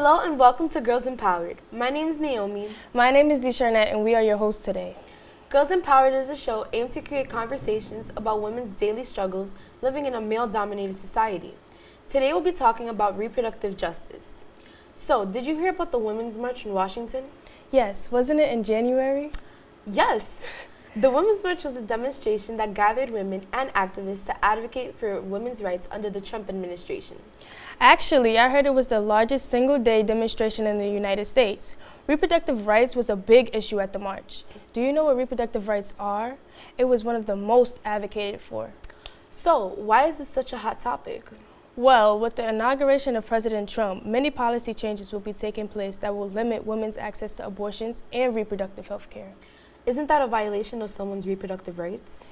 Hello and welcome to Girls Empowered. My name is Naomi. My name is Desharnette and we are your hosts today. Girls Empowered is a show aimed to create conversations about women's daily struggles living in a male-dominated society. Today we'll be talking about reproductive justice. So, did you hear about the Women's March in Washington? Yes, wasn't it in January? Yes. The Women's March was a demonstration that gathered women and activists to advocate for women's rights under the Trump administration. Actually, I heard it was the largest single-day demonstration in the United States. Reproductive rights was a big issue at the march. Do you know what reproductive rights are? It was one of the most advocated for. So, why is this such a hot topic? Well, with the inauguration of President Trump, many policy changes will be taking place that will limit women's access to abortions and reproductive health care. Isn't that a violation of someone's reproductive rights?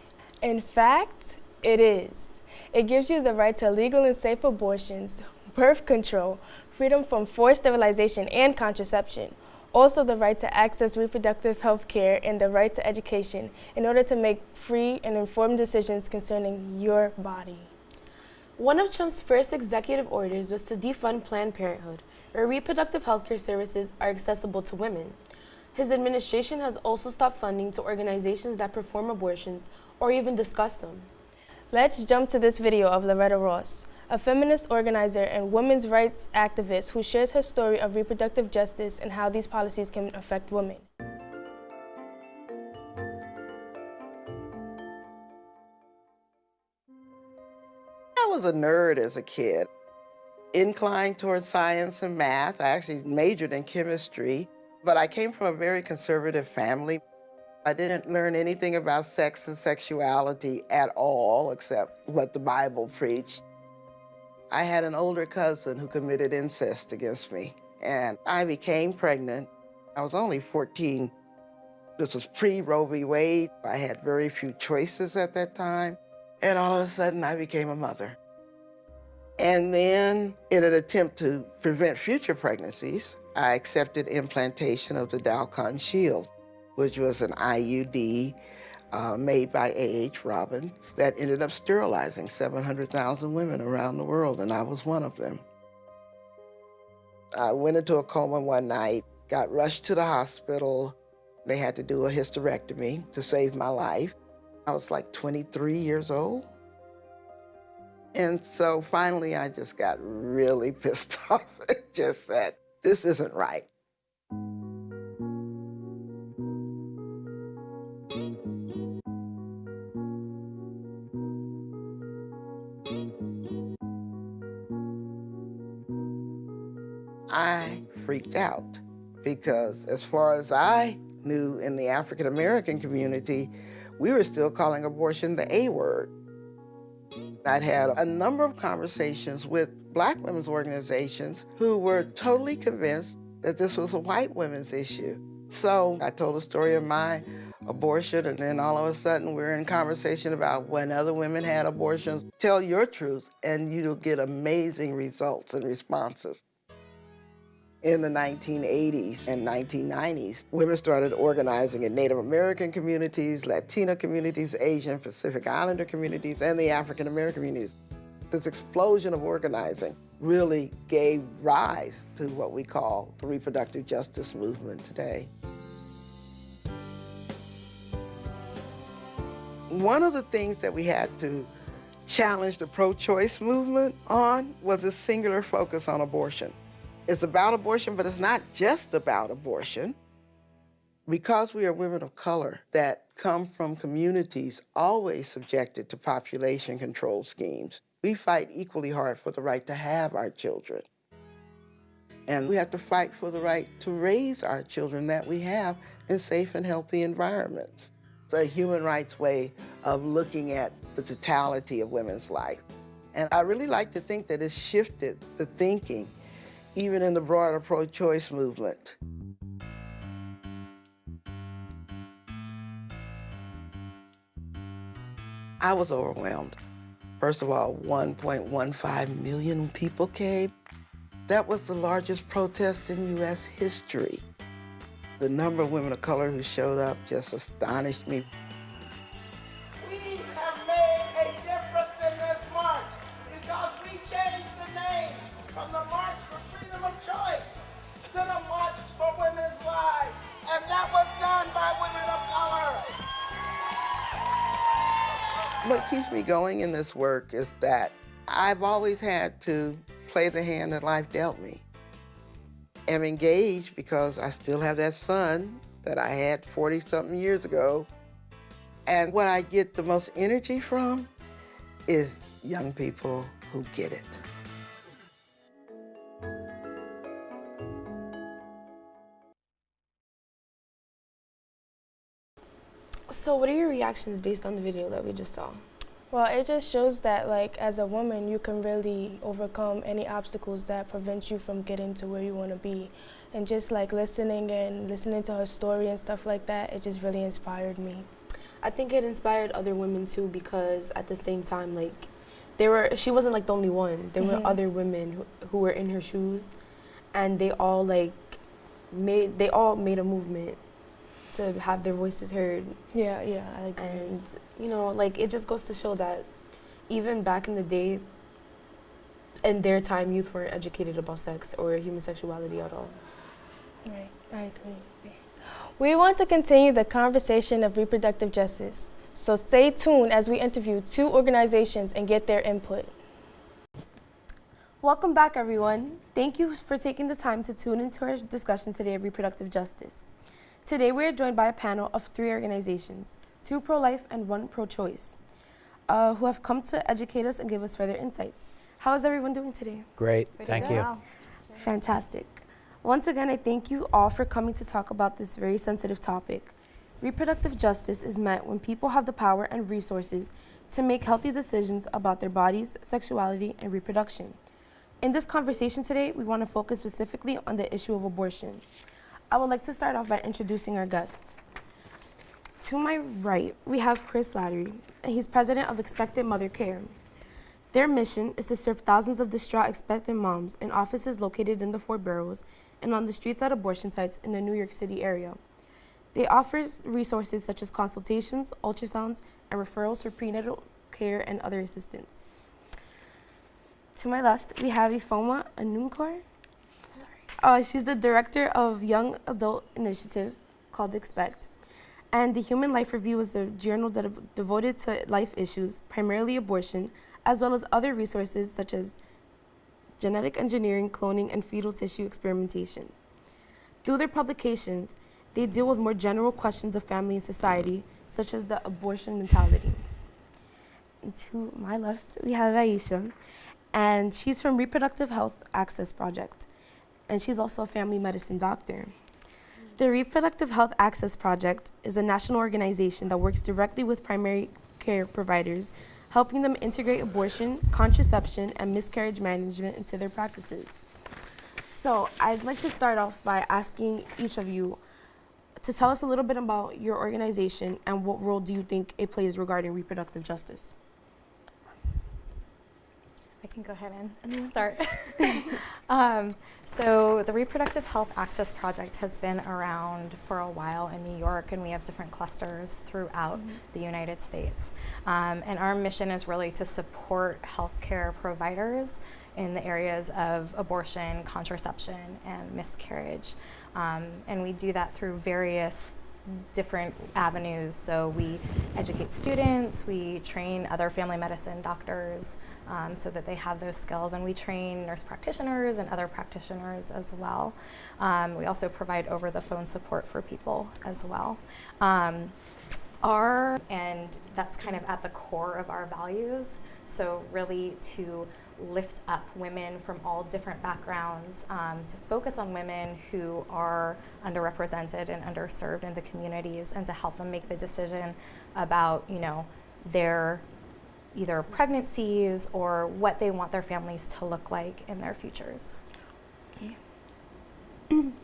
In fact, it is. It gives you the right to legal and safe abortions, birth control, freedom from forced sterilization and contraception, also the right to access reproductive health care and the right to education in order to make free and informed decisions concerning your body. One of Trump's first executive orders was to defund Planned Parenthood, where reproductive health care services are accessible to women. His administration has also stopped funding to organizations that perform abortions or even discuss them. Let's jump to this video of Loretta Ross, a feminist organizer and women's rights activist who shares her story of reproductive justice and how these policies can affect women. I was a nerd as a kid, inclined towards science and math. I actually majored in chemistry. But I came from a very conservative family. I didn't learn anything about sex and sexuality at all, except what the Bible preached. I had an older cousin who committed incest against me, and I became pregnant. I was only 14. This was pre-Roe v. Wade. I had very few choices at that time, and all of a sudden I became a mother. And then, in an attempt to prevent future pregnancies, I accepted implantation of the Dalkon Shield, which was an IUD uh, made by A.H. Robins that ended up sterilizing 700,000 women around the world, and I was one of them. I went into a coma one night, got rushed to the hospital. They had to do a hysterectomy to save my life. I was like 23 years old. And so finally, I just got really pissed off. just said, this isn't right. Freaked out because as far as I knew in the African American community, we were still calling abortion the A word. I'd had a number of conversations with black women's organizations who were totally convinced that this was a white women's issue. So I told a story of my abortion, and then all of a sudden we're in conversation about when other women had abortions. Tell your truth, and you'll get amazing results and responses. In the 1980s and 1990s, women started organizing in Native American communities, Latina communities, Asian Pacific Islander communities, and the African American communities. This explosion of organizing really gave rise to what we call the reproductive justice movement today. One of the things that we had to challenge the pro-choice movement on was a singular focus on abortion. It's about abortion, but it's not just about abortion. Because we are women of color that come from communities always subjected to population control schemes, we fight equally hard for the right to have our children. And we have to fight for the right to raise our children that we have in safe and healthy environments. It's a human rights way of looking at the totality of women's life. And I really like to think that it's shifted the thinking, even in the broader pro-choice movement. I was overwhelmed. First of all, 1.15 million people came. That was the largest protest in U.S. history. The number of women of color who showed up just astonished me. What keeps me going in this work is that I've always had to play the hand that life dealt me. I'm engaged because I still have that son that I had 40 something years ago. And what I get the most energy from is young people who get it. So, what are your reactions based on the video that we just saw? Well, it just shows that, like, as a woman, you can really overcome any obstacles that prevent you from getting to where you want to be. And just like listening and listening to her story and stuff like that, it just really inspired me. I think it inspired other women too because at the same time, like, there were she wasn't like the only one. There were Mhm. other women who, who were in her shoes, and they all like made they all made a movement to have their voices heard Yeah, yeah, I agree. and you know like it just goes to show that even back in the day in their time youth weren't educated about sex or human sexuality at all Right, I agree. We want to continue the conversation of reproductive justice, so stay tuned as we interview two organizations and get their input. welcome back everyone thank you for taking the time to tune into our discussion today of reproductive justice today we are joined by a panel of three organizations two pro-life and one pro-choice uh, who have come to educate us and give us further insights how is everyone doing today Great, thank you. Fantastic. Once again, I thank you all for coming to talk about this very sensitive topic. Reproductive justice is met when people have the power and resources to make healthy decisions about their bodies, sexuality, and reproduction. In this conversation today, we want to focus specifically on the issue of abortion. I would like to start off by introducing our guests. To my right, we have Chris Slattery, and he's president of Expectant Mother Care. Their mission is to serve thousands of distraught expectant moms in offices located in the four boroughs and on the streets at abortion sites in the New York City area. They offer resources such as consultations, ultrasounds, and referrals for prenatal care and other assistance. To my left, we have Ifoma Anunkor. Uh, she's the director of Young Adult Initiative called Expect. And the Human Life Review is a journal devoted to life issues, primarily abortion, as well as other resources such as genetic engineering, cloning, and fetal tissue experimentation. Through their publications, they deal with more general questions of family and society, such as the abortion mentality. And to my left, we have Aisha, and she's from Reproductive Health Access Project, and she's also a family medicine doctor. The Reproductive Health Access Project is a national organization that works directly with primary care providers helping them integrate abortion, contraception, and miscarriage management into their practices. So, I'd like to start off by asking each of you to tell us a little bit about your organization and what role do you think it plays regarding reproductive justice. I can go ahead and start. um, so the Reproductive Health Access Project has been around for a while in New York, and we have different clusters throughout the United States. Um, and our mission is really to support healthcare providers in the areas of abortion, contraception, and miscarriage. Um, and we do that through various different avenues. So we educate students, we train other family medicine doctors um, so that they have those skills, and we train nurse practitioners and other practitioners as well. Um, we also provide over the phone support for people as well. Um, our, and that's kind of at the core of our values. So, really, to lift up women from all different backgrounds, um, to focus on women who are underrepresented and underserved in the communities, and to help them make the decision about, you know, their either pregnancies or what they want their families to look like in their futures.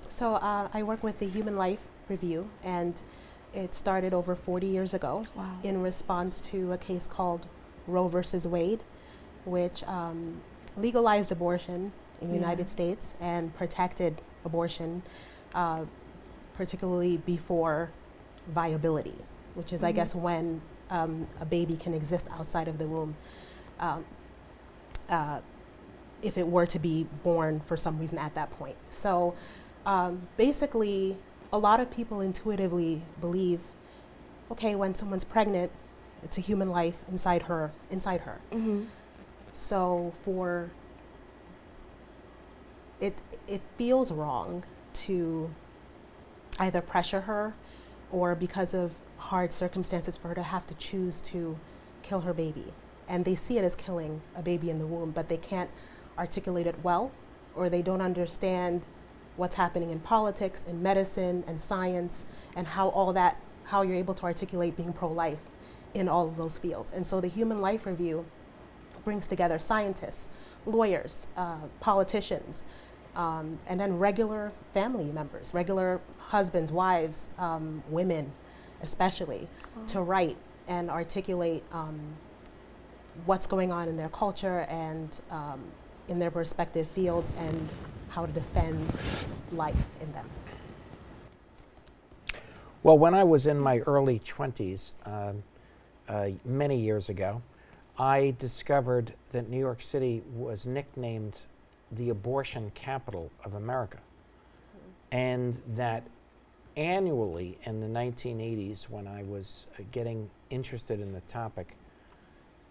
So uh, I work with the Human Life Review, and it started over 40 years ago Wow. in response to a case called Roe versus Wade, which um, legalized abortion in the Yeah. United States and protected abortion, uh, particularly before viability, which is, I Mhm. guess, when um, a baby can exist outside of the womb. Um, uh, if it were to be born for some reason at that point. So um, basically, a lot of people intuitively believe okay, when someone's pregnant, It's a human life inside her, inside her. Mm-hmm. So for it, it feels wrong to either pressure her or because of hard circumstances for her to have to choose to kill her baby. And they see it as killing a baby in the womb, but they can't articulate it well or they don't understand what's happening in politics, in medicine, and science, and how all that, how you're able to articulate being pro-life in all of those fields. And so the Human Life Review brings together scientists, lawyers, uh, politicians, um, and then regular family members, regular husbands, wives, um, women, especially, to write and articulate um, what's going on in their culture and um, in their respective fields and how to defend life in them. Well, when I was in my early 20s, um, uh, many years ago, I discovered that New York City was nicknamed the abortion capital of America. And that annually in the 1980s, when I was uh, getting interested in the topic,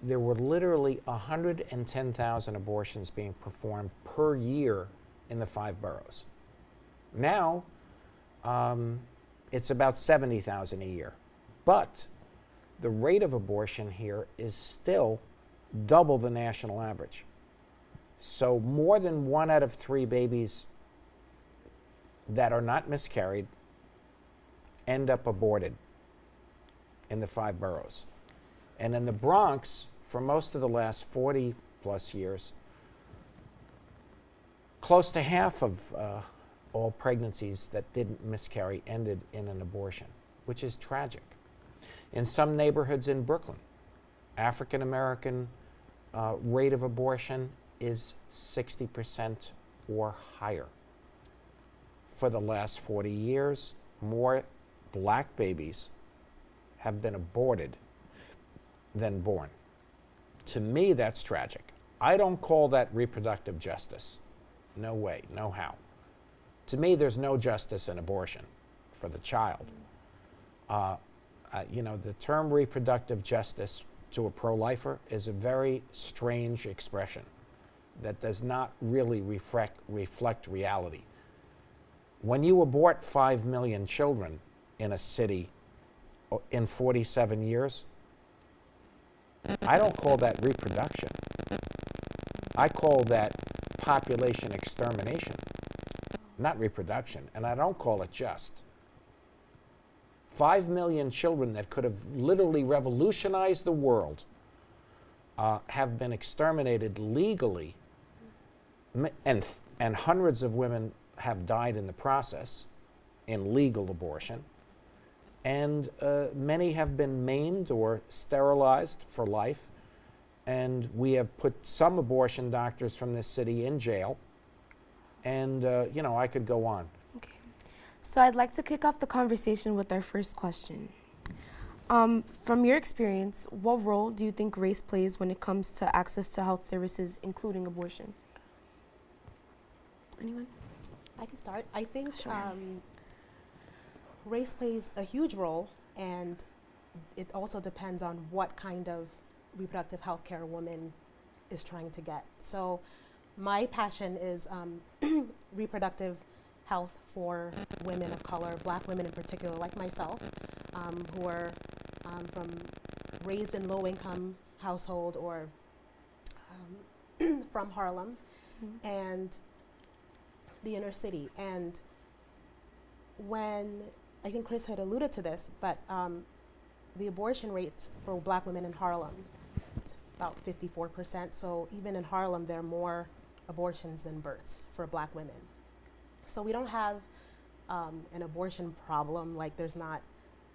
there were literally 110,000 abortions being performed per year in the five boroughs. Now, um, it's about 70,000 a year. But the rate of abortion here is still double the national average. So, more than one out of three babies that are not miscarried end up aborted in the five boroughs. And in the Bronx, for most of the last 40 plus years, close to half of uh, all pregnancies that didn't miscarry ended in an abortion, which is tragic. In some neighborhoods in Brooklyn, African American uh, rate of abortion is 60% or higher. For the last 40 years, more black babies have been aborted than born. To me, that's tragic. I don't call that reproductive justice. No way, no how. To me, there's no justice in abortion for the child. Uh, you know, the term reproductive justice to a pro lifer is a very strange expression that does not really reflect, reflect reality. When you abort 5 million children in a city in 47 years, I don't call that reproduction. I call that population extermination, not reproduction, and I don't call it just. Five million children that could have literally revolutionized the world uh, have been exterminated legally, and, and hundreds of women have died in the process in legal abortion, and uh, many have been maimed or sterilized for life. And we have put some abortion doctors from this city in jail. And, uh, you know, I could go on. So I'd like to kick off the conversation with our first question. Um, from your experience, what role do you think race plays when it comes to access to health services, including abortion? Anyone? I can start. I think Sure. um, race plays a huge role, and it also depends on what kind of reproductive health care a woman is trying to get. So, my passion is um, reproductive health for women of color, black women in particular, like myself, um, who are um, from raised in low income household or um, from Harlem and the inner city. And when I think Chris had alluded to this, but um, the abortion rates for black women in Harlem is about 54%. So even in Harlem, there are more abortions than births for black women. So we don't have um, an abortion problem. Like there's not,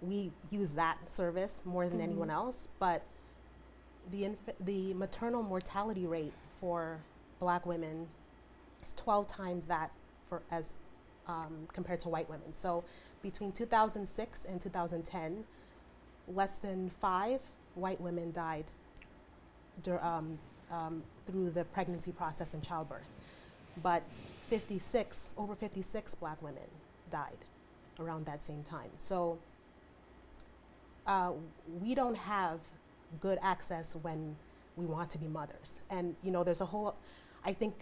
we use that service more than anyone else, but the, inf- the maternal mortality rate for black women is 12 times that for as um, compared to white women. So between 2006 and 2010, less than five white women died dur- um, um, through the pregnancy process and childbirth. But 56, over 56 black women died around that same time. So uh, we don't have good access when we want to be mothers. And you know, there's a whole, I think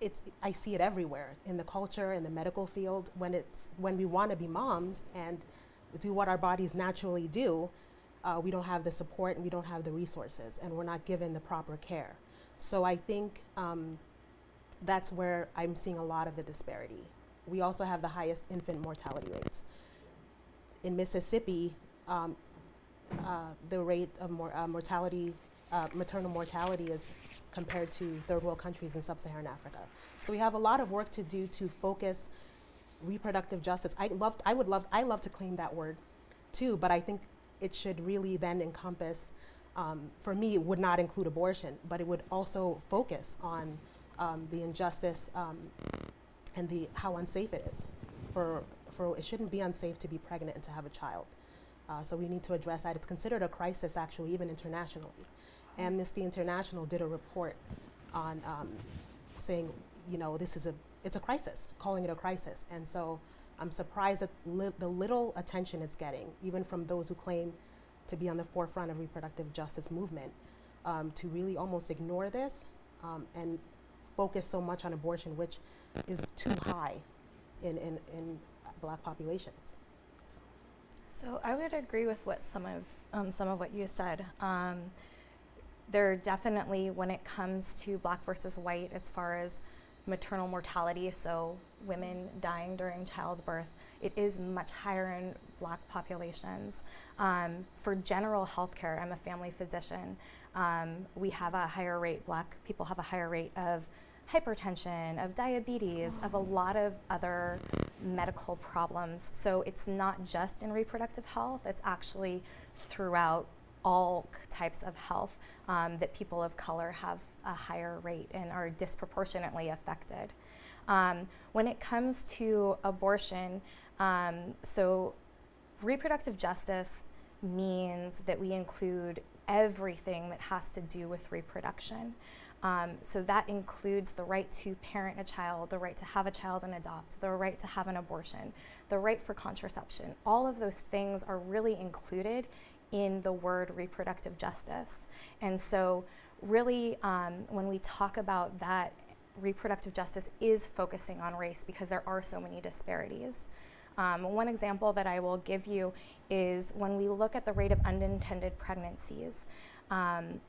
it's, I see it everywhere in the culture, in the medical field, when it's, when we want to be moms and do what our bodies naturally do, uh, we don't have the support and we don't have the resources and we're not given the proper care. So I think um, that's where I'm seeing a lot of the disparity. We also have the highest infant mortality rates. In Mississippi, um, uh, the rate of mor- uh, mortality, uh, maternal mortality is compared to third world countries in sub-Saharan Africa. So we have a lot of work to do to focus reproductive justice. I love, I would love, I love to claim that word too, but I think it should really then encompass, um, for me, it would not include abortion, but it would also focus on um, the injustice um, and the how unsafe it is. For, for it shouldn't be unsafe to be pregnant and to have a child. Uh, so we need to address that. It's considered a crisis, actually, even internationally. Amnesty International did a report on um, saying, you know, this is a it's a crisis, calling it a crisis. And so I'm surprised at li- the little attention it's getting, even from those who claim to be on the forefront of reproductive justice movement, um, to really almost ignore this um, and focus so much on abortion, which is too high in, in, in black populations. So I would agree with what some of um, some of what you said. Um, there definitely, when it comes to black versus white, as far as maternal mortality, so women dying during childbirth, it is much higher in black populations. Um, for general health care, I'm a family physician. Um, we have a higher rate, black people have a higher rate of hypertension, of diabetes, of a lot of other medical problems. So it's not just in reproductive health, it's actually throughout all types of health um, that people of color have a higher rate and are disproportionately affected. Um, when it comes to abortion, um, so reproductive justice means that we include everything that has to do with reproduction. Um, so that includes the right to parent a child, the right to have a child and adopt, the right to have an abortion, the right for contraception. All of those things are really included in the word reproductive justice. And so, really, um, when we talk about that, reproductive justice is focusing on race because there are so many disparities. Um, one example that I will give you is when we look at the rate of unintended pregnancies. Um,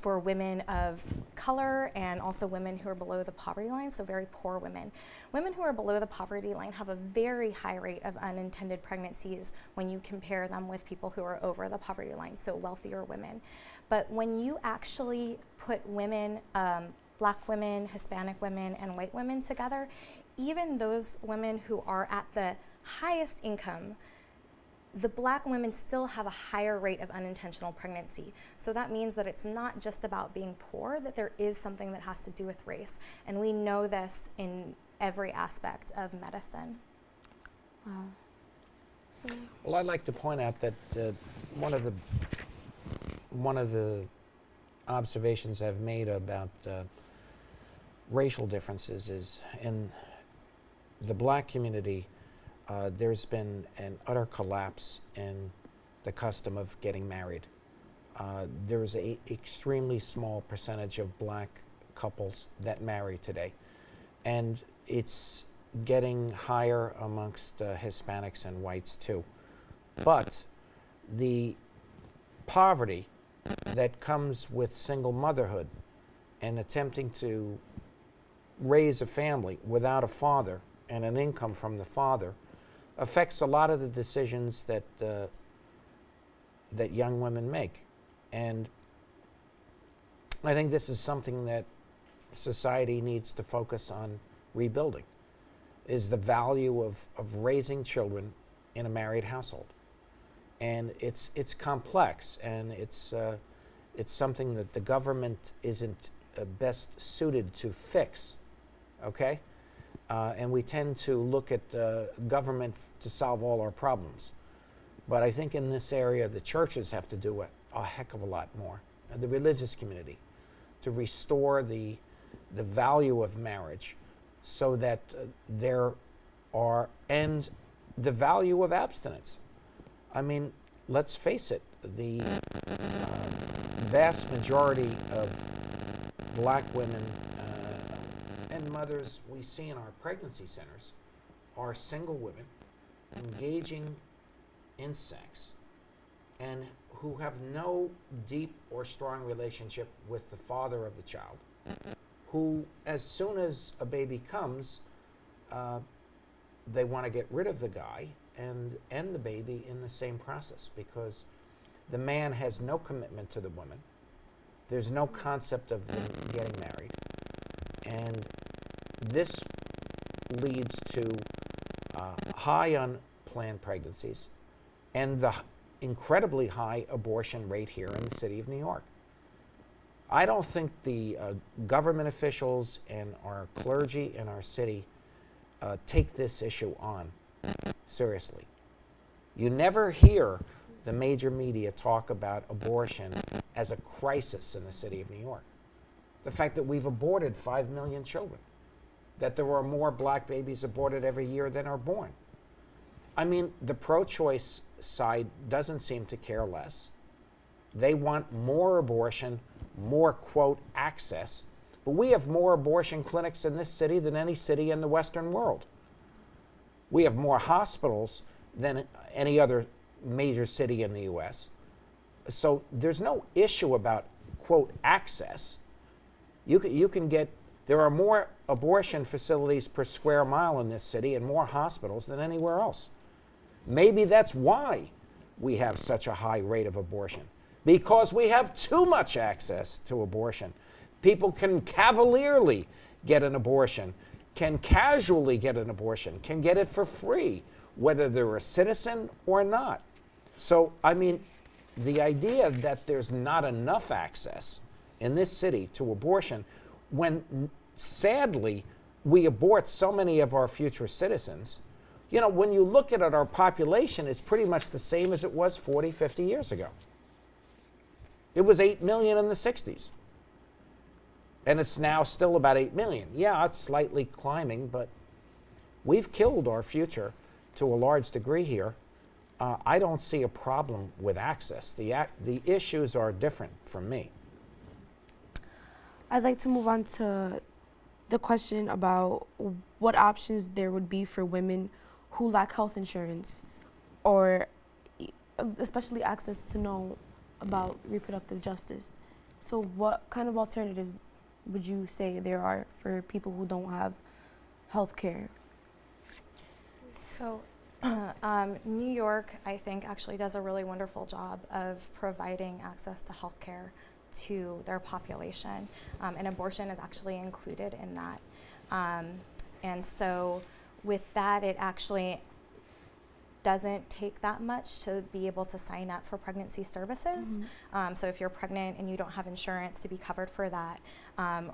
for women of color and also women who are below the poverty line, so very poor women. Women who are below the poverty line have a very high rate of unintended pregnancies when you compare them with people who are over the poverty line, so wealthier women. But when you actually put women, um, black women, Hispanic women, and white women together, even those women who are at the highest income the black women still have a higher rate of unintentional pregnancy. So that means that it's not just about being poor, that there is something that has to do with race. And we know this in every aspect of medicine. Wow. So, Well, I'd like to point out that uh, one of the one of the observations I've made about uh, racial differences is in the black community, uh, there's been an utter collapse in the custom of getting married. Uh, there's a extremely small percentage of black couples that marry today, and it's getting higher amongst uh, Hispanics and whites too. But the poverty that comes with single motherhood and attempting to raise a family without a father and an income from the father affects a lot of the decisions that uh, that young women make, and I think this is something that society needs to focus on rebuilding. Is the value of, of raising children in a married household, and it's it's complex and it's uh, it's something that the government isn't uh, best suited to fix. Okay. Uh, and we tend to look at uh, government to solve all our problems. But I think in this area, the churches have to do a, a heck of a lot more, the religious community, to restore the, the value of marriage so that uh, there are, and the value of abstinence. I mean, let's face it, the, uh, vast majority of black women mothers we see in our pregnancy centers are single women engaging in sex and who have no deep or strong relationship with the father of the child, who, as soon as a baby comes, uh, they want to get rid of the guy and end the baby in the same process because the man has no commitment to the woman. There's no concept of them getting married. And this leads to uh, high unplanned pregnancies and the incredibly high abortion rate here in the city of New York. I don't think the uh, government officials and our clergy in our city uh, take this issue on seriously. You never hear the major media talk about abortion as a crisis in the city of New York. The fact that we've aborted 5 million children, that there are more black babies aborted every year than are born. I mean, the pro choice side doesn't seem to care less. They want more abortion, more, quote, access. But we have more abortion clinics in this city than any city in the Western world. We have more hospitals than any other major city in the US. So there's no issue about, quote, access. You can, you can get, there are more abortion facilities per square mile in this city and more hospitals than anywhere else. Maybe that's why we have such a high rate of abortion, because we have too much access to abortion. People can cavalierly get an abortion, can casually get an abortion, can get it for free, whether they're a citizen or not. So, I mean, the idea that there's not enough access in this city to abortion, when sadly we abort so many of our future citizens, you know, when you look at it, our population is pretty much the same as it was 40, 50 years ago. It was 8 million in the 60s. And it's now still about 8 million. Yeah, it's slightly climbing, but we've killed our future to a large degree here. Uh, I don't see a problem with access. The, ac- the issues are different from me. I'd like to move on to the question about what options there would be for women who lack health insurance or especially access to know about reproductive justice. So, what kind of alternatives would you say there are for people who don't have health care? So, um, New York, I think, actually does a really wonderful job of providing access to health care to their population, um, and abortion is actually included in that. Um, and so, with that, it actually doesn't take that much to be able to sign up for pregnancy services. Um, so if you're pregnant and you don't have insurance to be covered for that, um,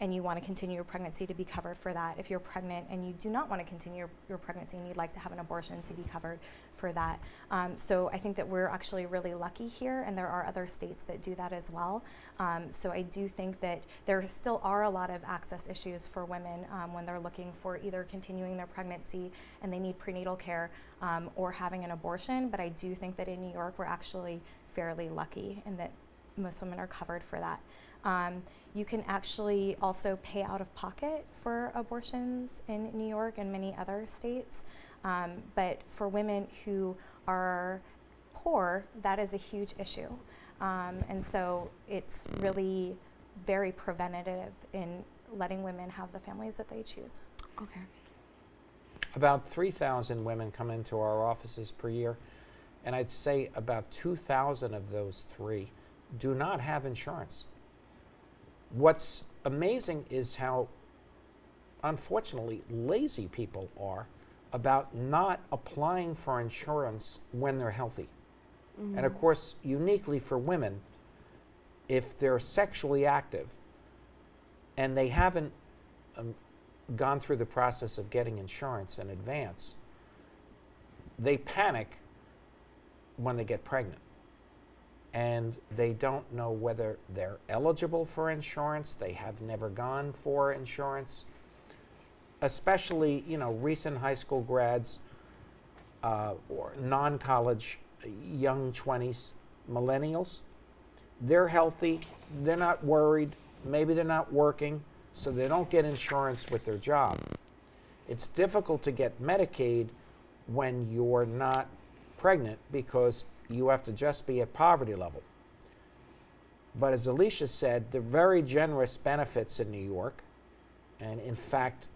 and you want to continue your pregnancy to be covered for that. If you're pregnant and you do not want to continue your, your pregnancy and you'd like to have an abortion to be covered for that. Um, so I think that we're actually really lucky here, and there are other states that do that as well. Um, so I do think that there still are a lot of access issues for women um, when they're looking for either continuing their pregnancy and they need prenatal care um, or having an abortion. But I do think that in New York, we're actually fairly lucky in that most women are covered for that. Um, you can actually also pay out of pocket for abortions in New York and many other states. Um, but for women who are poor, that is a huge issue. Um, and so it's really very preventative in letting women have the families that they choose. Okay. About 3,000 women come into our offices per year, and I'd say about 2,000 of those three do not have insurance. What's amazing is how, unfortunately, lazy people are about not applying for insurance when they're healthy. And of course, uniquely for women, if they're sexually active and they haven't um, gone through the process of getting insurance in advance, they panic when they get pregnant. And they don't know whether they're eligible for insurance, they have never gone for insurance. Especially, you know, recent high school grads uh, or non college young 20s millennials they're healthy, they're not worried, maybe they're not working, so they don't get insurance with their job. It's difficult to get Medicaid when you're not pregnant because you have to just be at poverty level. But as Alicia said, the very generous benefits in New York, and in fact,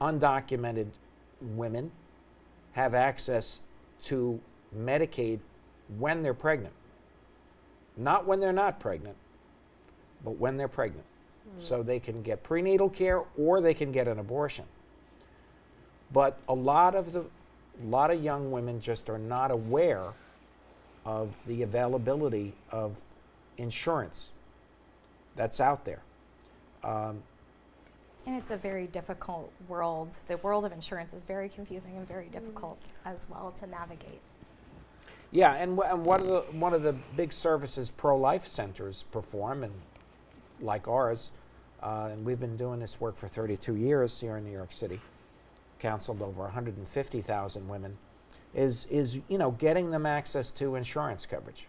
undocumented women have access to Medicaid when they're pregnant. Not when they're not pregnant, but when they're pregnant. Hmm. So they can get prenatal care or they can get an abortion. But a lot of the a lot of young women just are not aware of the availability of insurance that's out there. Um, And it's a very difficult world. The world of insurance is very confusing and very difficult as well to navigate. Yeah, and, wh- and one of the one of the big services pro-life centers perform, and like ours, uh, and we've been doing this work for 32 years here in New York City, counseled over 150,000 women, is is you know getting them access to insurance coverage.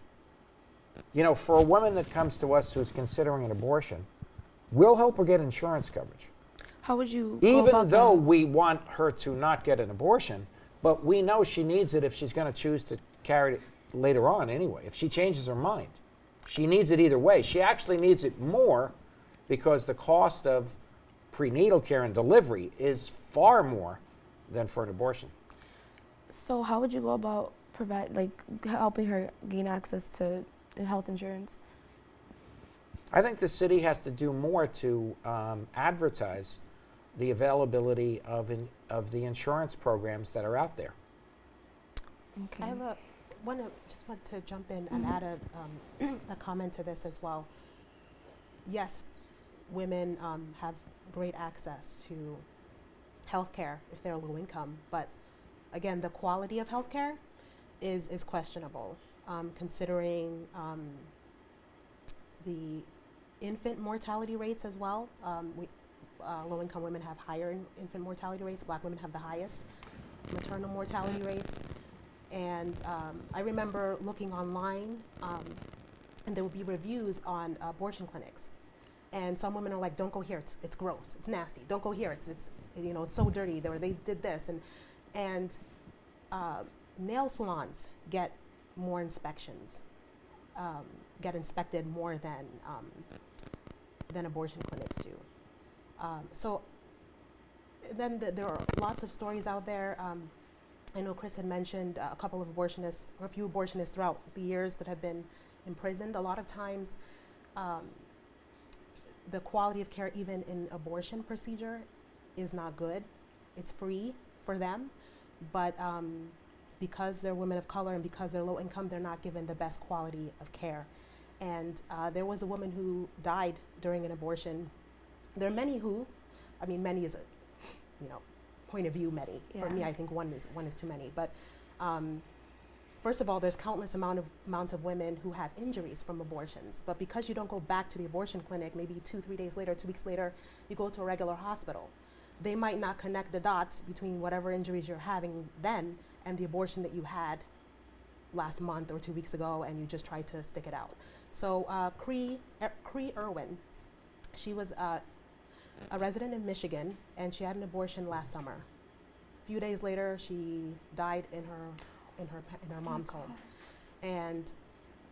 You know, for a woman that comes to us who's considering an abortion, we'll help her get insurance coverage How would you even though that? we want her to not get an abortion, but we know she needs it if she's going to choose to carry it later on anyway. If she changes her mind, she needs it either way. She actually needs it more because the cost of prenatal care and delivery is far more than for an abortion. So how would you go about provide like helping her gain access to health insurance? I think the city has to do more to um, advertise the availability of, in, of the insurance programs that are out there. Okay. I have a, want to, just want to jump in and add a, um, a comment to this as well. Yes, women um, have great access to healthcare if they're low income, but again, the quality of healthcare is, is questionable, um, considering um, the infant mortality rates as well. Um, we, uh, low income women have higher in, infant mortality rates, black women have the highest maternal mortality rates. And um, I remember looking online, um, and there would be reviews on abortion clinics. And some women are like, "Don't go here. It's, it's gross. It's nasty. Don't go here. It's, it's you know it's so dirty. Or they did this." And and uh, nail salons get more inspections, um, get inspected more than um, than abortion clinics do. Um, so then th- there are lots of stories out there. Um, I know Chris had mentioned uh, a couple of abortionists, or a few abortionists throughout the years that have been imprisoned. A lot of times, um, the quality of care, even in abortion procedure, is not good. It's free for them, but um, because they're women of color and because they're low income, they're not given the best quality of care. And uh, there was a woman who died during an abortion. There are many who, I mean, many is a, you know, point of view many. For me, I think one is one is too many. But um, first of all, there's countless amount of amounts of women who have injuries from abortions. But because you don't go back to the abortion clinic, maybe two, three days later, two weeks later, you go to a regular hospital. They might not connect the dots between whatever injuries you're having then and the abortion that you had last month or two weeks ago, and you just tried to stick it out. So uh, Cree, er, Cree Erwin, she was uh, a resident in Michigan, and she had an abortion last summer. A few days later, she died in her in her in her mom's home, and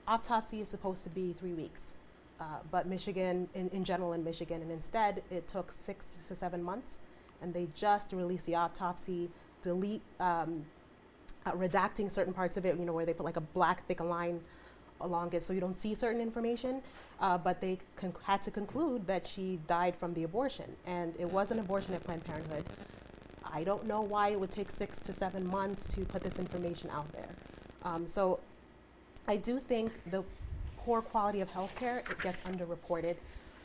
autopsy is supposed to be three weeks, uh, but Michigan, in, in general, in Michigan, and instead it took six to seven months, and they just released the autopsy, delete, um, uh, redacting certain parts of it, you know, where they put like a black thick line along it so you don't see certain information. Uh, but they had to conclude that she died from the abortion, and it was an abortion at Planned Parenthood. I don't know why it would take six to seven months to put this information out there. Um, so I do think the poor quality of healthcare it gets underreported,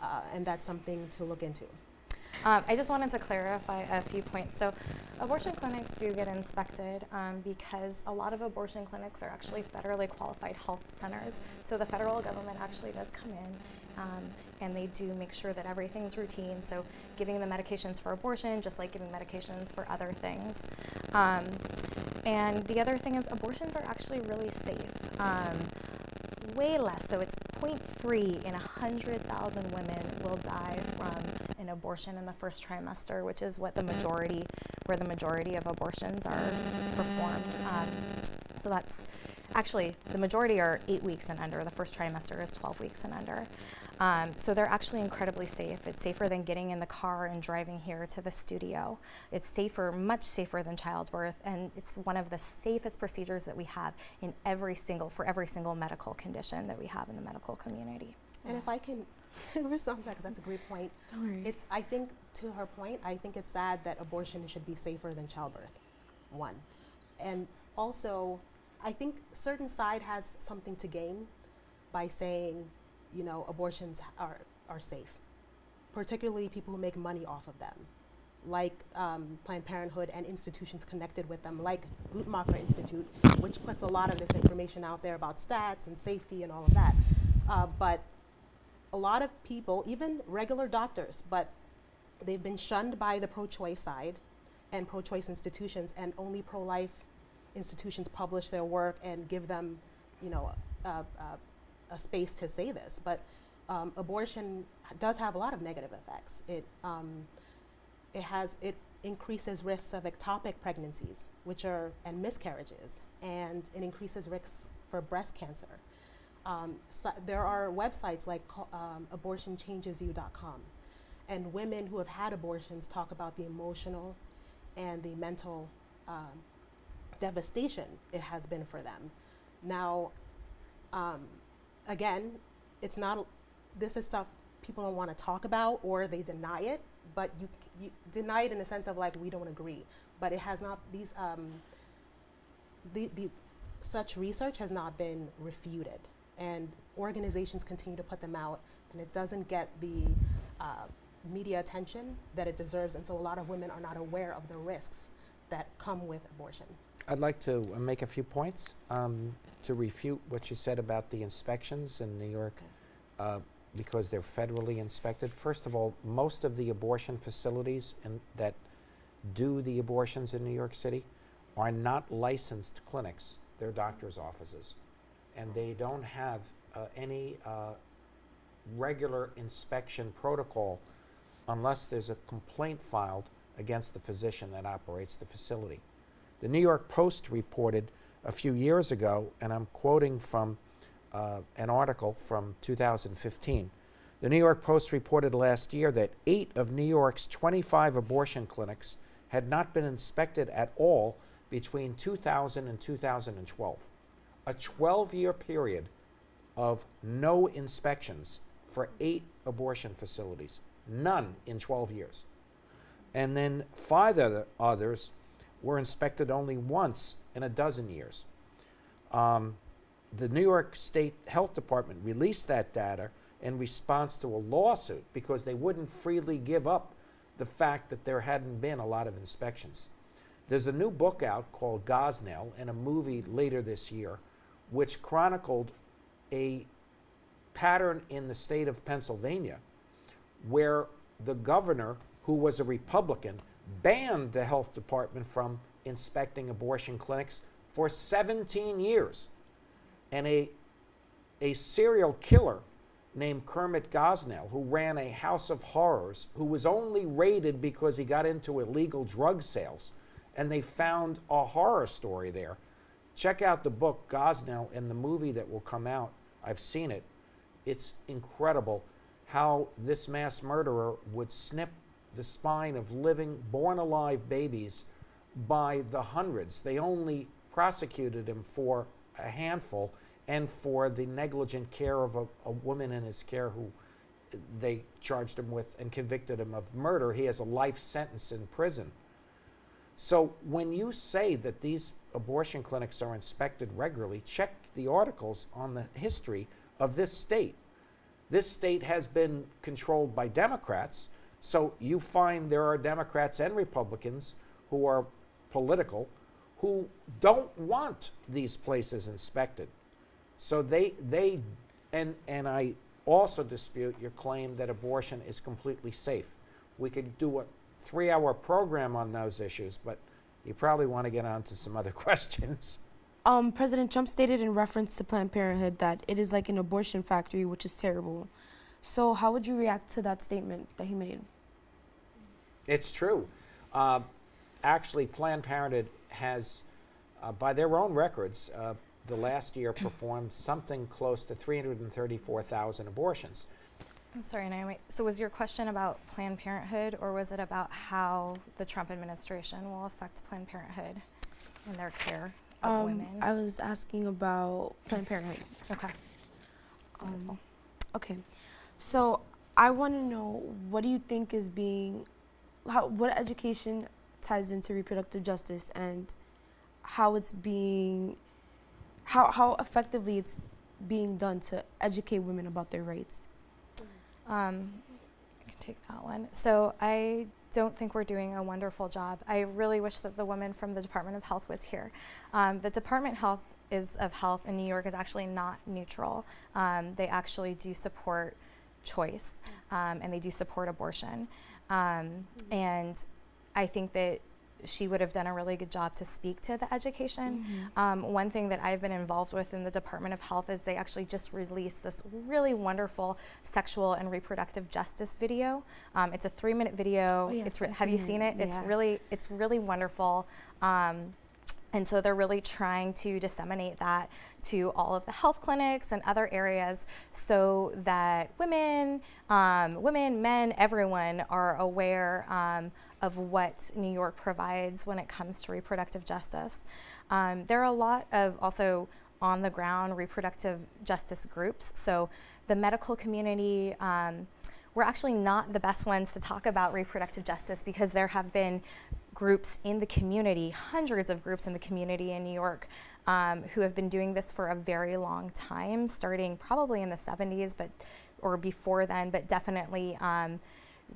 uh, and that's something to look into. Um, I just wanted to clarify a few points. So, abortion clinics do get inspected um, because a lot of abortion clinics are actually federally qualified health centers. So, the federal government actually does come in um, and they do make sure that everything's routine. So, giving the medications for abortion, just like giving medications for other things. Um, and the other thing is, abortions are actually really safe. Um, way less. So it's 0.3 in 100,000 women will die from an abortion in the first trimester, which is what the majority, where the majority of abortions are performed. Um, so that's actually the majority are eight weeks and under. The first trimester is 12 weeks and under. Um, so they're actually incredibly safe. It's safer than getting in the car and driving here to the studio. It's safer, much safer than childbirth, and it's one of the safest procedures that we have in every single for every single medical condition that we have in the medical community. And if I can respond to that, because that's a great point. It's, I think, to her point, I think it's sad that abortion should be safer than childbirth, one. And also, I think certain side has something to gain by saying, you know, abortions are, are safe, particularly people who make money off of them, like um, Planned Parenthood and institutions connected with them, like Guttmacher Institute, which puts a lot of this information out there about stats and safety and all of that. Uh, but a lot of people, even regular doctors, but they've been shunned by the pro-choice side and pro-choice institutions, and only pro-life institutions publish their work and give them, you know, a, a, a space to say this. But um, abortion does have a lot of negative effects. It um, it has it increases risks of ectopic pregnancies, which are and miscarriages, and it increases risks for breast cancer. Um, so there are websites like um, abortionchangesyou.com, and women who have had abortions talk about the emotional and the mental um, devastation it has been for them. Now, um, again, it's not, this is stuff people don't want to talk about or they deny it, but you, you deny it in the sense of like, we don't agree. But it has not, these, um, the, the, such research has not been refuted. And organizations continue to put them out, and it doesn't get the uh, media attention that it deserves. And so a lot of women are not aware of the risks that come with abortion. I'd like to uh, make a few points um, to refute what you said about the inspections in New York uh, because they're federally inspected. First of all, most of the abortion facilities in, that do the abortions in New York City are not licensed clinics, they're doctor's offices. And they don't have uh, any uh, regular inspection protocol unless there's a complaint filed against the physician that operates the facility. The New York Post reported a few years ago, and I'm quoting from uh, an article from 2015. The New York Post reported last year that eight of New York's 25 abortion clinics had not been inspected at all between 2000 and 2012. A 12 year period of no inspections for eight abortion facilities. None in 12 years. And then five other others were inspected only once in a dozen years. Um, the New York State Health Department released that data in response to a lawsuit because they wouldn't freely give up the fact that there hadn't been a lot of inspections. There's a new book out called Gosnell and a movie later this year which chronicled a pattern in the state of Pennsylvania where the governor, who was a Republican, banned the health department from inspecting abortion clinics for 17 years. And a, a serial killer named Kermit Gosnell, who ran a house of horrors, who was only raided because he got into illegal drug sales. And they found a horror story there. Check out the book Gosnell and the movie that will come out. I've seen it. It's incredible how this mass murderer would snip the spine of living, born alive babies by the hundreds. They only prosecuted him for a handful and for the negligent care of a, a, woman in his care who they charged him with and convicted him of murder. He has a life sentence in prison. So when you say that these abortion clinics are inspected regularly, check the articles on the history of this state. This state has been controlled by Democrats so you find there are Democrats and Republicans who are political who don't want these places inspected. So they they and and I also dispute your claim that abortion is completely safe. We could do a 3-hour program on those issues, but you probably want to get on to some other questions. Um, President Trump stated in reference to Planned Parenthood that it is like an abortion factory, which is terrible. So, how would you react to that statement that he made? It's true. Uh, actually, Planned Parenthood has, uh, by their own records, uh, the last year performed something close to 334,000 abortions. I'm sorry, Naomi. So was your question about Planned Parenthood or was it about how the Trump administration will affect Planned Parenthood and their care of Um, women? I was asking about Planned Parenthood. okay. Um, okay, so I want to know what do you think is being, how what education ties into reproductive justice and how it's being, how how effectively it's being done to educate women about their rights. Um, I can take that one. So I don't think we're doing a wonderful job. I really wish that the woman from the Department of Health was here. Um, the Department Health is of Health in New York is actually not neutral. Um, they actually do support choice, um, and they do support abortion. Um, And I think that she would have done a really good job to speak to the education. Um, one thing that I've been involved with in the Department of Health is they actually just released this really wonderful sexual and reproductive justice video. Um, it's a three-minute video. Oh, yes, it's re- I've have you seen seen it. it? It's really it's really wonderful. Um, and so they're really trying to disseminate that to all of the health clinics and other areas so that women, um, women, men, everyone are aware um, of what New York provides when it comes to reproductive justice. Um, there are a lot of also on the ground reproductive justice groups. So the medical community, um, we're actually not the best ones to talk about reproductive justice because there have been groups in the community, hundreds of groups in the community in New York, um, who have been doing this for a very long time, starting probably in the 70s, but or before then, but definitely um,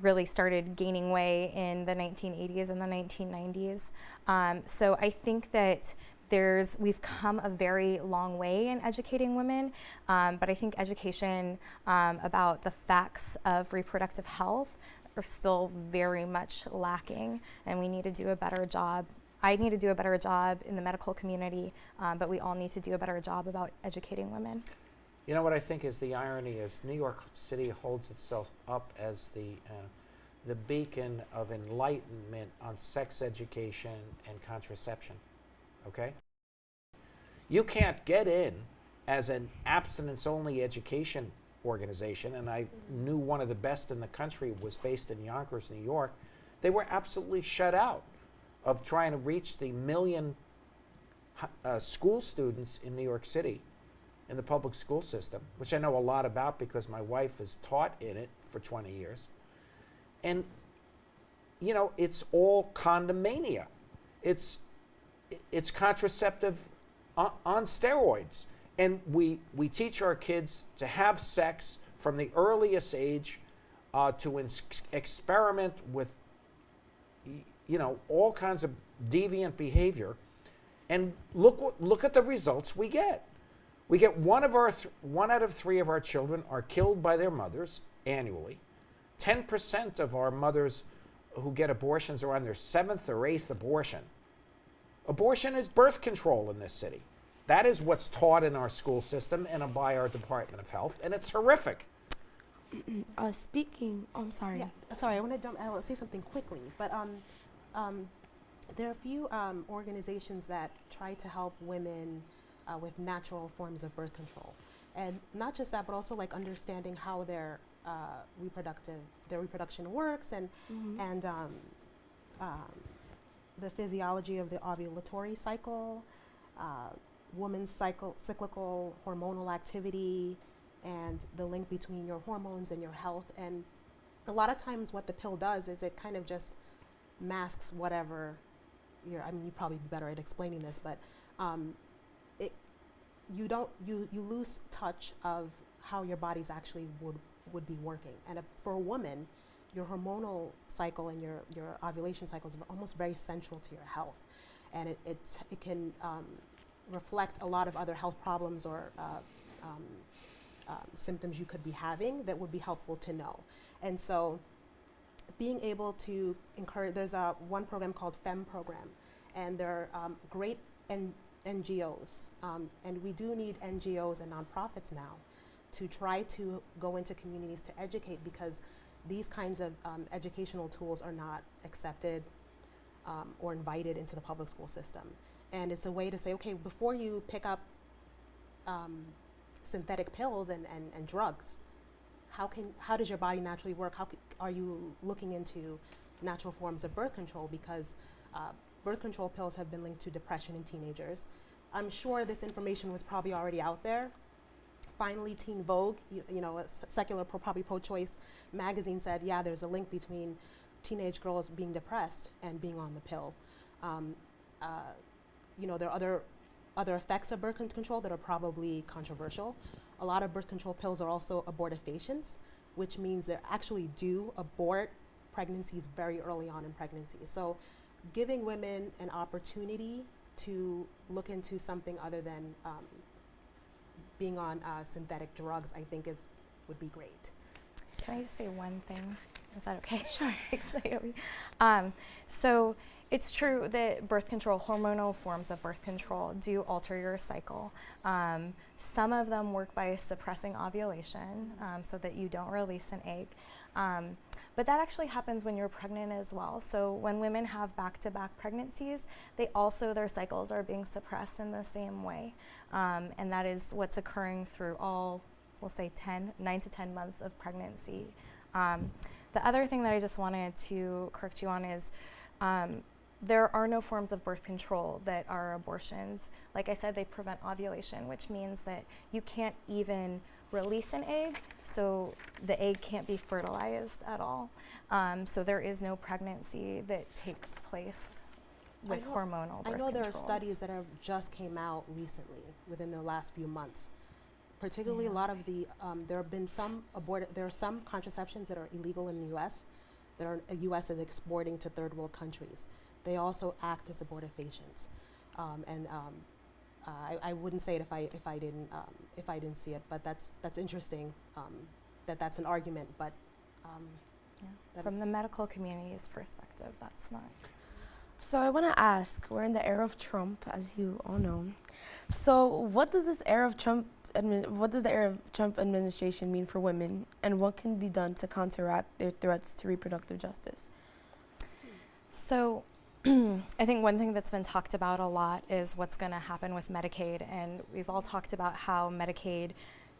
really started gaining way in the 1980s and the 1990s. Um, so I think that there's we've come a very long way in educating women, um, but I think education um, about the facts of reproductive health are still very much lacking, and we need to do a better job. I need to do a better job in the medical community, um, but we all need to do a better job about educating women. You know what I think is the irony is New York City holds itself up as the uh, the beacon of enlightenment on sex education and contraception. Okay? You can't get in as an abstinence only education organization, and I knew one of the best in the country was based in Yonkers, New York. They were absolutely shut out of trying to reach the million uh, school students in New York City in the public school system, which I know a lot about because my wife has taught in it for 20 years. And, you know, it's all condomania. It's, it's contraceptive on, steroids. And we, we teach our kids to have sex from the earliest age, uh, to experiment with, you know, all kinds of deviant behavior. And look, look at the results we get. We get one of our one out of three of our children are killed by their mothers annually. Ten percent of our mothers who get abortions are on their seventh or eighth abortion. Abortion is birth control in this city. That is what's taught in our school system and by our Department of Health, and it's horrific. Uh, speaking, oh, I'm sorry. Yeah, sorry, I want to I want to say something quickly, but um, um, there are a few um, organizations that try to help women uh, with natural forms of birth control, and not just that, but also like understanding how their uh, reproductive their reproduction works and Mhm. and um, um, the physiology of the ovulatory cycle, uh, woman's cycle, cyclical hormonal activity, and the link between your hormones and your health. And a lot of times, what the pill does is it kind of just masks whatever. You're, I mean, you probably be better at explaining this, but um, it you don't you you lose touch of how your body's actually would would be working. And a, for a woman, your hormonal cycle and your, your ovulation cycle is almost very central to your health. And it, it's, it can um, reflect a lot of other health problems or uh, um, um, symptoms you could be having that would be helpful to know. And so being able to encourage, there's a one program called FEMM program, and they're um, great NGOs, um, and we do need NGOs and nonprofits now to try to go into communities to educate because these kinds of um, educational tools are not accepted um, or invited into the public school system. And it's a way to say, okay, before you pick up um, synthetic pills and, and, and drugs, how, can, how does your body naturally work? How are you looking into natural forms of birth control? Because uh, birth control pills have been linked to depression in teenagers. I'm sure this information was probably already out there. Finally, Teen Vogue, you, you know, a secular, pro, probably pro-choice magazine said, yeah, there's a link between teenage girls being depressed and being on the pill. Um, uh, you know, there are other other effects of birth con- control that are probably controversial. A lot of birth control pills are also abortifacients, which means they actually do abort pregnancies very early on in pregnancy. So, giving women an opportunity to look into something other than um, being on uh, synthetic drugs, I think is would be great. Can I just say one thing? Is that okay? Sure. um, so it's true that birth control, hormonal forms of birth control, do alter your cycle. Um, some of them work by suppressing ovulation um, so that you don't release an egg. Um, but that actually happens when you're pregnant as well. So when women have back-to-back pregnancies, they also their cycles are being suppressed in the same way, um, and that is what's occurring through all, we'll say 10, 9 to 10 months of pregnancy. Um, the other thing that I just wanted to correct you on is um, there are no forms of birth control that are abortions. Like I said, they prevent ovulation, which means that you can't even release an egg, so the egg can't be fertilized at all. Um, so there is no pregnancy that takes place with I know- hormonal birth I know there are studies that have just came out recently, within the last few months. Particularly, a lot of the um, there have been some aborted. There are some contraceptions that are illegal in the U.S. that are uh, U.S. is exporting to third world countries. They also act as abortifacients, um, and um, uh, I, I wouldn't say it if I if I didn't um, if I didn't see it. But that's that's interesting. Um, that that's an argument, but. Um, Yeah. From the medical community's perspective, that's not. So I want to ask, we're in the era of Trump, as you all know. So what does this era of Trump, what does the era of Trump administration mean for women, and what can be done to counteract their threats to reproductive justice? So, I think one thing that's been talked about a lot is what's going to happen with Medicaid. And we've all talked about how Medicaid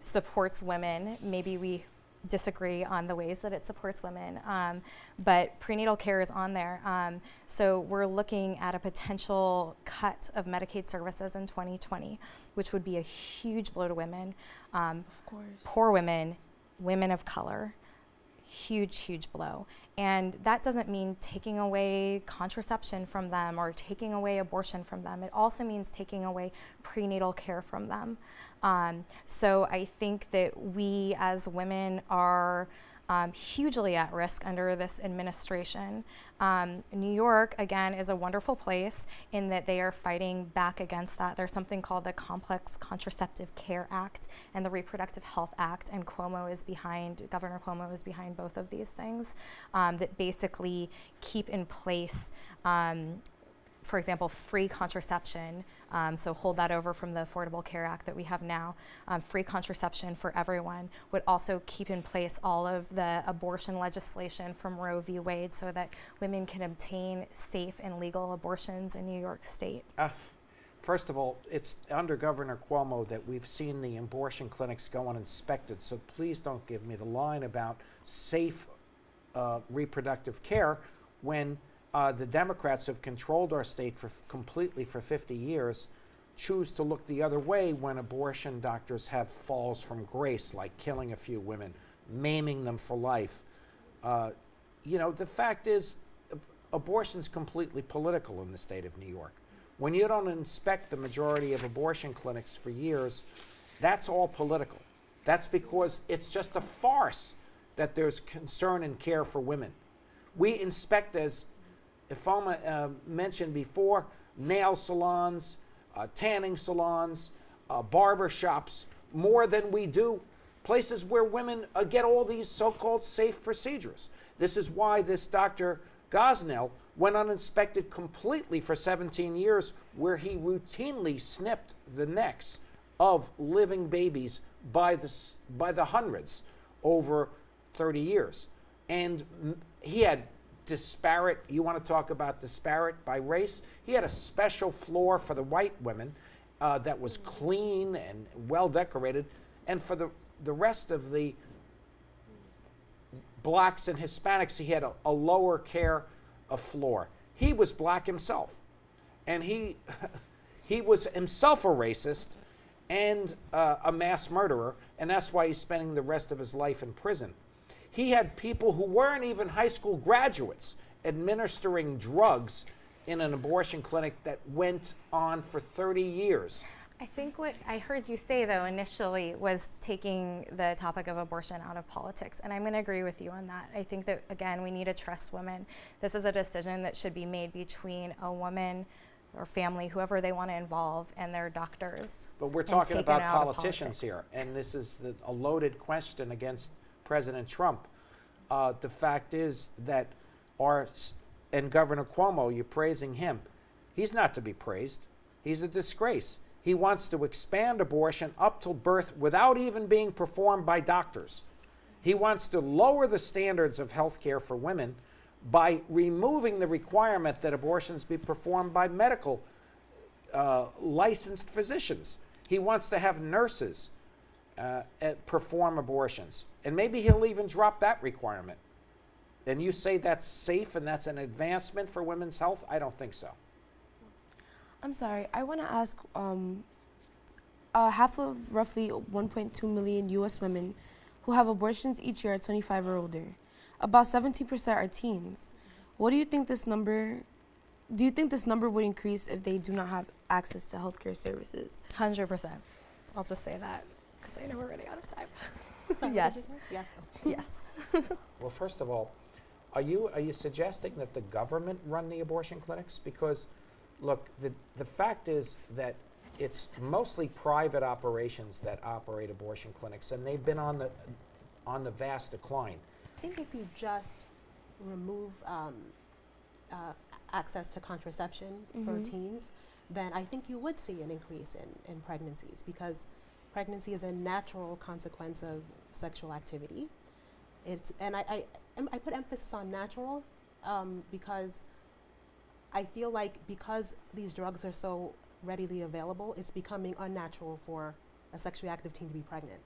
supports women. Maybe we disagree on the ways that it supports women, um, but prenatal care is on there. Um, so, we're looking at a potential cut of Medicaid services in 2020, which would be a huge blow to women, um, Of course. poor women, women of color huge, huge blow. And that doesn't mean taking away contraception from them or taking away abortion from them. It also means taking away prenatal care from them. Um, so I think that we as women are um, hugely at risk under this administration. Um, New York, again, is a wonderful place in that they are fighting back against that. There's something called the Complex Contraceptive Care Act and the Reproductive Health Act, and Cuomo is behind, Governor Cuomo is behind both of these things um, that basically keep in place um, for example, free contraception. Um, so hold that over from the Affordable Care Act that we have now. Um, free contraception for everyone would also keep in place all of the abortion legislation from Roe v. Wade, so that women can obtain safe and legal abortions in New York State. Uh, First of all, it's under Governor Cuomo that we've seen the abortion clinics go uninspected. So please don't give me the line about safe uh, reproductive care when uh, the Democrats have controlled our state for completely for 50 years. Choose to look the other way when abortion doctors have falls from grace, like killing a few women, maiming them for life. Uh, you know, the fact is, ab- abortion's completely political in the state of New York. When you don't inspect the majority of abortion clinics for years, that's all political. That's because it's just a farce that there's concern and care for women. We inspect, as Ifoma uh, mentioned before, nail salons, uh, tanning salons, uh, barber shops, more than we do places where women uh, get all these so called safe procedures. This is why this Dr. Gosnell went uninspected completely for 17 years, where he routinely snipped the necks of living babies by the, by the hundreds over 30 years. And he had disparate, you want to talk about disparate by race? He had a special floor for the white women uh, that was clean and well decorated, and for the, the rest of the blacks and Hispanics, he had a, a lower care of floor. He was black himself, and he he was himself a racist and uh, a mass murderer, and that's why he's spending the rest of his life in prison. He had people who weren't even high school graduates administering drugs in an abortion clinic that went on for 30 years. I think what I heard you say, though, initially was taking the topic of abortion out of politics. And I'm going to agree with you on that. I think that, again, we need to trust women. This is a decision that should be made between a woman or family, whoever they want to involve, and their doctors. But we're talking about politicians here, and this is the, a loaded question against President Trump. Uh, the fact is that our and Governor Cuomo, you're praising him. He's not to be praised. He's a disgrace. He wants to expand abortion up till birth without even being performed by doctors. He wants to lower the standards of health care for women by removing the requirement that abortions be performed by medical uh, licensed physicians. He wants to have nurses uh, uh, perform abortions. And maybe he'll even drop that requirement. And you say that's safe and that's an advancement for women's health? I don't think so. I'm sorry. I want to ask. Um, uh, half of roughly 1.2 million U.S. women who have abortions each year are 25 or older. About 17% are teens. What do you think this number? Do you think this number would increase if they do not have access to healthcare services? 100%. I'll just say that because I know we're running out of time. Sorry, yes. did you say? Yes. Yes. Well, first of all, are you are you suggesting that the government run the abortion clinics? Because, look, the the fact is that it's mostly private operations that operate abortion clinics, and they've been on the on the vast decline. I think if you just remove um, uh, access to contraception for Mhm. teens, then I think you would see an increase in, in pregnancies because pregnancy is a natural consequence of sexual activity. It's, and I, I, I put emphasis on natural um, because I feel like because these drugs are so readily available, it's becoming unnatural for a sexually active teen to be pregnant.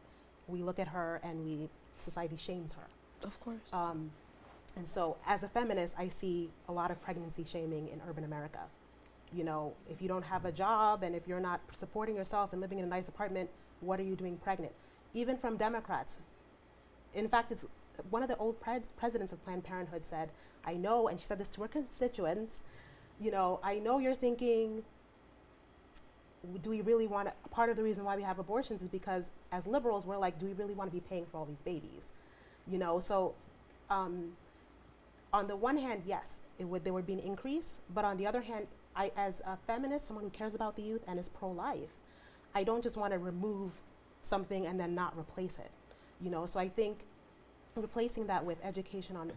We look at her and we, society shames her. Of course. Um, and so, as a feminist, I see a lot of pregnancy shaming in urban America. You know, if you don't have a job and if you're not supporting yourself and living in a nice apartment, what are you doing pregnant? Even from Democrats. In fact, it's one of the old pres- presidents of Planned Parenthood said, I know, and she said this to her constituents, you know, I know you're thinking, do we really want to? Part of the reason why we have abortions is because as liberals, we're like, do we really want to be paying for all these babies? You know, so um, on the one hand, yes, it would there would be an increase, but on the other hand, I, as a feminist, someone who cares about the youth and is pro-life, I don't just want to remove something and then not replace it. You know, so I think replacing that with education on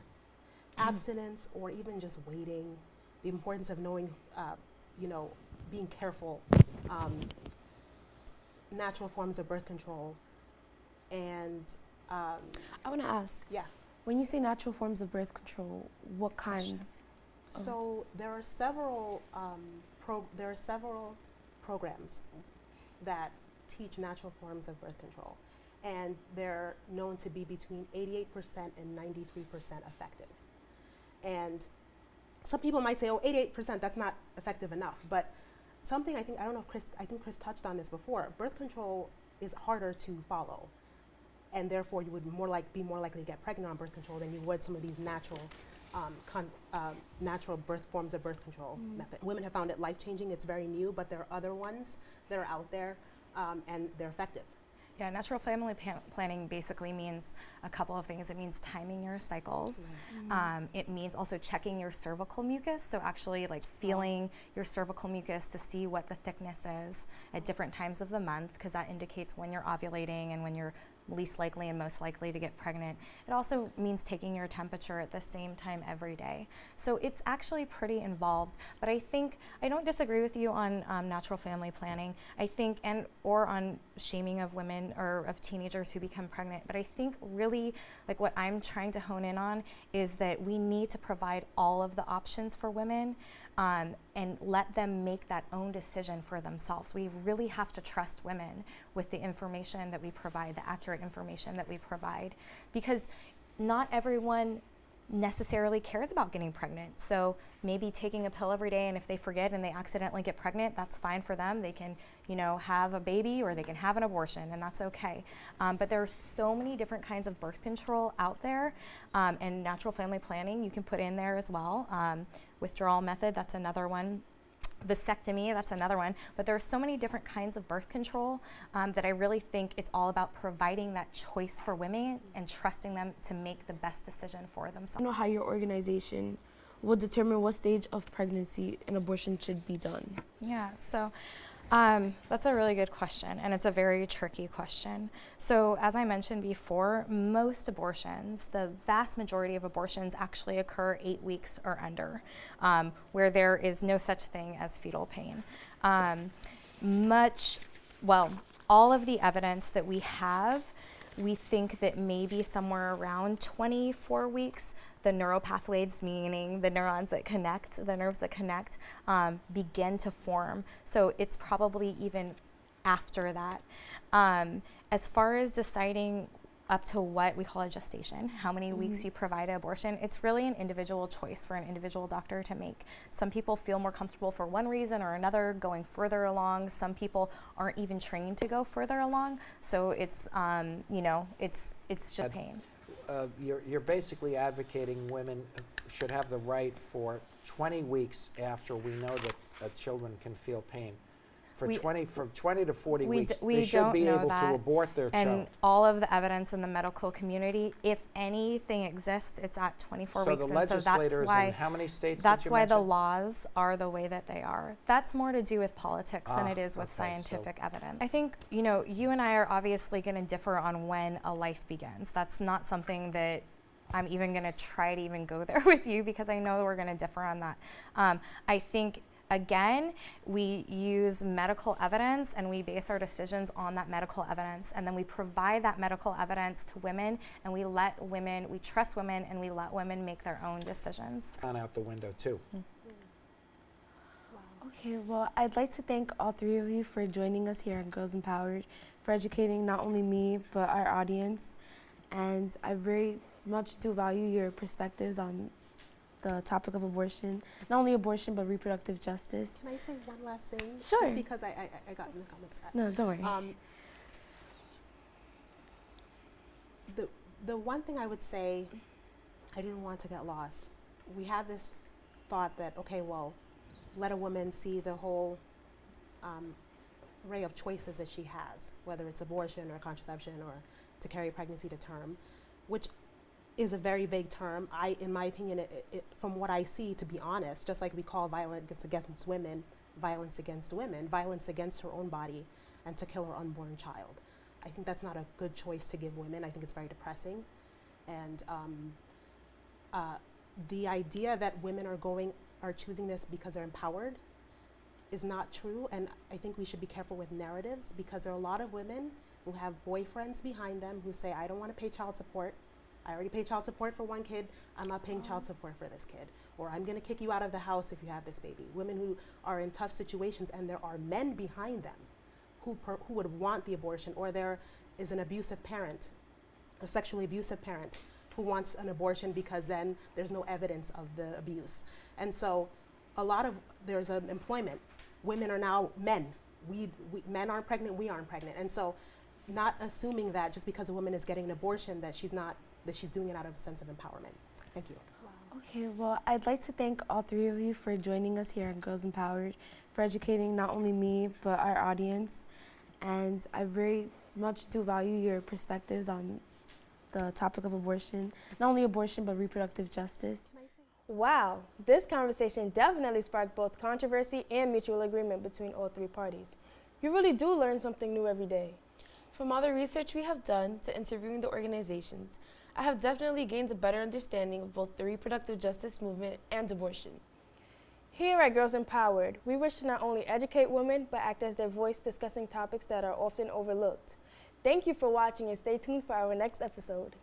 abstinence or even just waiting, the importance of knowing, uh, you know, being careful, um, natural forms of birth control, and um, I want to ask. yeah. When you say natural forms of birth control, what kinds? So there are several um, pro- there are several programs that teach natural forms of birth control, and they're known to be between 88% and 93% effective. And some people might say, "Oh, 88%, that's not effective enough." But something I think I don't know, if Chris. I think Chris touched on this before. Birth control is harder to follow, and therefore you would more like be more likely to get pregnant on birth control than you would some of these natural, um, con- um, natural birth forms of birth control method. Women have found it life changing. It's very new, but there are other ones that are out there, um, and they're effective. Yeah, natural family planning basically means a couple of things. It means timing your cycles. Um, it means also checking your cervical mucus. So actually, like feeling your cervical mucus to see what the thickness is at different times of the month, because that indicates when you're ovulating and when you're least likely and most likely to get pregnant. It also means taking your temperature at the same time every day. So it's actually pretty involved. But I think I don't disagree with you on um, natural family planning. I think and or on shaming of women or of teenagers who become pregnant. But I think really like what I'm trying to hone in on is that we need to provide all of the options for women um, and let them make that own decision for themselves. We really have to trust women with the information that we provide, the accurate information that we provide, because not everyone necessarily cares about getting pregnant. So maybe taking a pill every day and if they forget and they accidentally get pregnant, that's fine for them. They can, you know, have a baby or they can have an abortion and that's okay. Um, but there are so many different kinds of birth control out there um, and natural family planning you can put in there as well. Um, withdrawal method, that's another one vasectomy, that's another one. But there are so many different kinds of birth control um, that I really think it's all about providing that choice for women and trusting them to make the best decision for themselves. I don't know how your organization will determine what stage of pregnancy an abortion should be done. Yeah, so um, that's a really good question, and it's a very tricky question. So, as I mentioned before, most abortions, the vast majority of abortions, actually occur eight weeks or under, um, where there is no such thing as fetal pain. Um, much, well, all of the evidence that we have, we think that maybe somewhere around 24 weeks, the neural pathways, meaning the neurons that connect, the nerves that connect, um, begin to form. So it's probably even after that. Um, as far as deciding up to what we call a gestation, how many weeks you provide an abortion, it's really an individual choice for an individual doctor to make. Some people feel more comfortable for one reason or another going further along. Some people aren't even trained to go further along. So it's, um, you know, it's, it's just Uh. You're, you're basically advocating women should have the right for 20 weeks after we know that uh, children can feel pain. For We- 20, from 20 to 40 we weeks, we they should don't be able that. to abort their and child. all of the evidence in the medical community, if anything exists, it's at 24 So weeks. the and so that's legislators why in how many states that's did you why the laws are the way that they are. That's more to do with politics than Ah, it is with okay, so- scientific evidence. I think, you know, you and I are obviously going to differ on when a life begins. That's not something that I'm even going to try to even go there with you because I know we're going to differ on that. Um, I think again, we use medical evidence and we base our decisions on that medical evidence. And then we provide that medical evidence to women and we let women, we trust women and we let women make their own decisions. Gone out the window too. Hmm. Okay, well, I'd like to thank all three of you for joining us here on Girls Empowered, for educating not only me, but our audience. And I very much do value your perspectives on the topic of abortion, not only abortion, but reproductive justice. Can I say one last thing? Sure. Just because I, I, I got in the comments. Uh, No, don't worry. Um, the, the one thing I would say, I didn't want to get lost. We have this thought that, okay, well, let a woman see the whole um, array of choices that she has, whether it's abortion or contraception or to carry pregnancy to term, which is a very vague term. I, in my opinion, it, it, from what I see, to be honest, just like we call violence against women violence against women, violence against her own body, and to kill her unborn child. I think that's not a good choice to give women. I think it's very depressing. And um, uh, the idea that women are going, are choosing this because they're empowered is not true. And I think we should be careful with narratives because there are a lot of women who have boyfriends behind them who say, I don't want to pay child support. I already pay child support for one kid. I'm not paying child oh. support for this kid. Or I'm going to kick you out of the house if you have this baby. Women who are in tough situations and there are men behind them who, per, who would want the abortion. Or there is an abusive parent, a sexually abusive parent who wants an abortion because then there's no evidence of the abuse. And so a lot of, there's an employment. Women are now men. We, we, men aren't pregnant, we aren't pregnant. And so not assuming that just because a woman is getting an abortion that she's not that she's doing it out of a sense of empowerment. Thank you. Okay, well, I'd like to thank all three of you for joining us here on Girls Empowered, for educating not only me, but our audience. And I very much do value your perspectives on the topic of abortion, not only abortion, but reproductive justice. Wow, this conversation definitely sparked both controversy and mutual agreement between all three parties. You really do learn something new every day. From all the research we have done to interviewing the organizations, I have definitely gained a better understanding of both the reproductive justice movement and abortion. Here at Girls Empowered, we wish to not only educate women, but act as their voice discussing topics that are often overlooked. Thank you for watching and stay tuned for our next episode.